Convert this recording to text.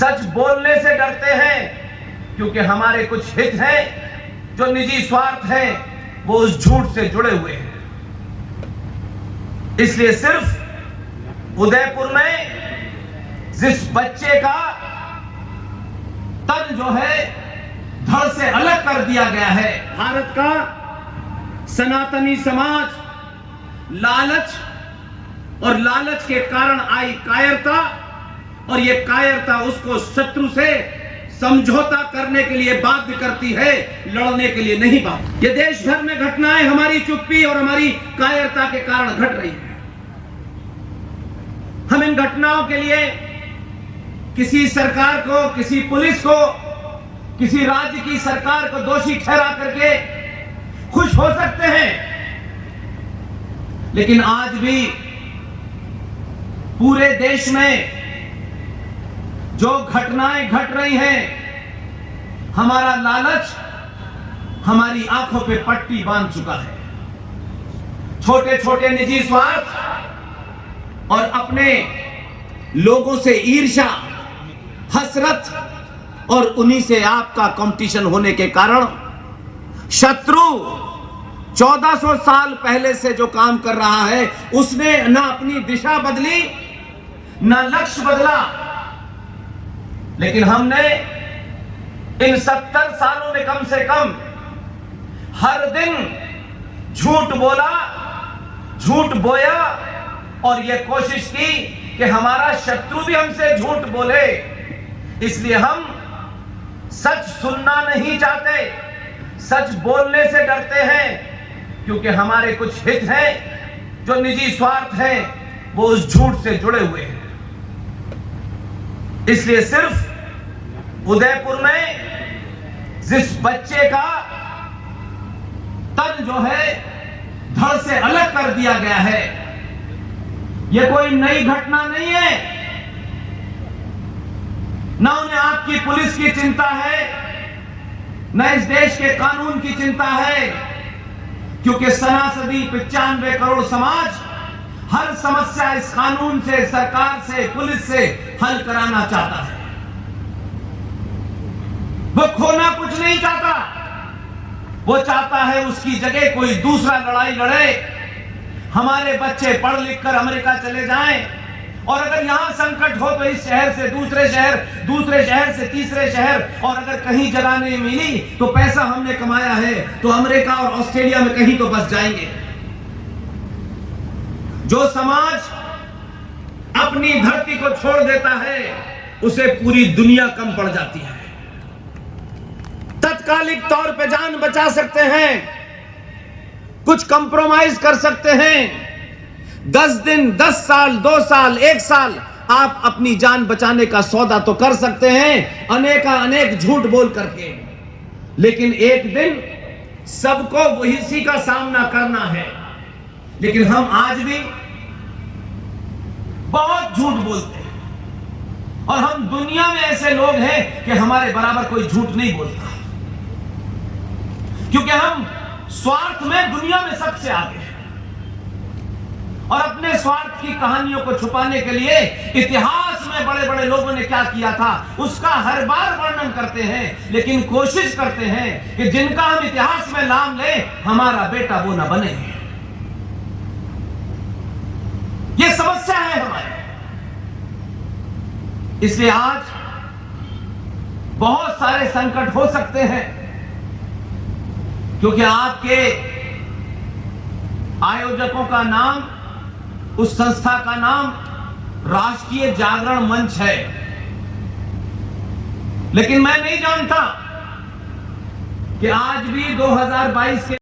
सच बोलने से डरते हैं, क्योंकि हमारे कुछ हित हैं, जो निजी स्वार्थ हैं, वो उस झूठ से जुड़े हुए हैं। इसलिए सिर्फ़ उदयपुर में जिस बच्चे का तन जो है, धड़ से अलग कर दिया गया है, भारत का सनातनी समाज, लालच और लालच के कारण आई कायरता और ये कायरता उसको शत्रु से समझौता करने के लिए बाध्य करती है, लड़ने के लिए नहीं बात ये देश भर में घटनाएँ हमारी चुप्पी और हमारी कायरता के कारण घट रही है। हम इन घटनाओं के लिए किसी सरकार को, किसी पुलिस को, किसी राज्य की सरकार को दोषी ठहरा करके खुश हो सकते हैं। लेकिन आज भी पूरे देश में जो घटनाएँ घट गट रही हैं, हमारा लालच हमारी आँखों पे पट्टी बाँध चुका है। छोटे छोटे निजी स्वार्थ और अपने लोगों से ईर्षा हसरत और उन्हीं से आपका कंपटीशन होने के कारण शत्रु 1400 साल पहले से जो काम कर रहा है, उसने ना अपनी दिशा बदली, ना लक्ष्य बदला लेकिन हमने इन 70 सालों में कम से कम हर दिन झूठ बोला, झूठ बोया और यह कोशिश की कि हमारा शत्रु भी हमसे झूठ बोले। इसलिए हम सच सुनना नहीं चाहते, सच बोलने से डरते हैं, क्योंकि हमारे कुछ हित हैं, जो निजी स्वार्थ हैं, वो उस झूठ से जुड़े हुए हैं। इसलिए सिर्फ़ उदयपुर में जिस बच्चे का तन जो है धड़ से अलग कर दिया गया है यह कोई नई घटना नहीं है। ना उन्हें आपकी पुलिस की चिंता है, न इस देश के कानून की चिंता है, क्योंकि सनासदी पचानवे करोड़ समाज हर समस्या इस कानून से, सरकार से, पुलिस से हल कराना चाहता है। वो खोना कुछ नहीं चाहता। वो चाहता है उसकी जगह कोई दूसरा लड़ाई लड़े। हमारे बच्चे पढ़ लिख कर अमेरिका चले जाएँ। और अगर यहाँ संकट हो तो इस शहर से दूसरे शहर दूसरे शहर से तीसरे शहर। और अगर कहीं जगह नहीं मिली तो पैसा हमने कमाया है तो अमेरिका और ऑस्ट्रेलिया में कहीं तो बस जाएँगे। जो समाज अपनी धरती को छोड़ देता है, उसे पूरी दुनिया कम पड़ जाती है। तत्कालिक तौर पे जान बचा सकते हैं, कुछ कंप्रोमाइज कर सकते हैं। दस दिन, दस साल, दो साल, एक साल आप अपनी जान बचाने का सौदा तो कर सकते हैं, अनेका अनेक झूठ बोल करके। लेकिन एक दिन सबको वही का सामना करना है। लेकिन हम आज भी बहुत झूठ बोलते हैं। और हम दुनिया में ऐसे लोग हैं कि हमारे बराबर कोई झूठ नहीं बोलता। क्योंकि हम स्वार्थ में दुनिया में सबसे आगे हैं। और अपने स्वार्थ की कहानियों को छुपाने के लिए इतिहास में बड़े बड़े लोगों ने क्या किया था, उसका हर बार वर्णन करते हैं, लेकिन कोशिश करते हैं कि जिनका हम इतिहास में नाम ले, हमारा बेटा वो ना बने। ये समस्या है हमारी। इसलिए आज बहुत सारे संकट हो सकते हैं। क्योंकि आपके आयोजकों का नाम, उस संस्था का नाम राष्ट्रीय जागरण मंच है। लेकिन मैं नहीं जानता कि आज भी 2022 के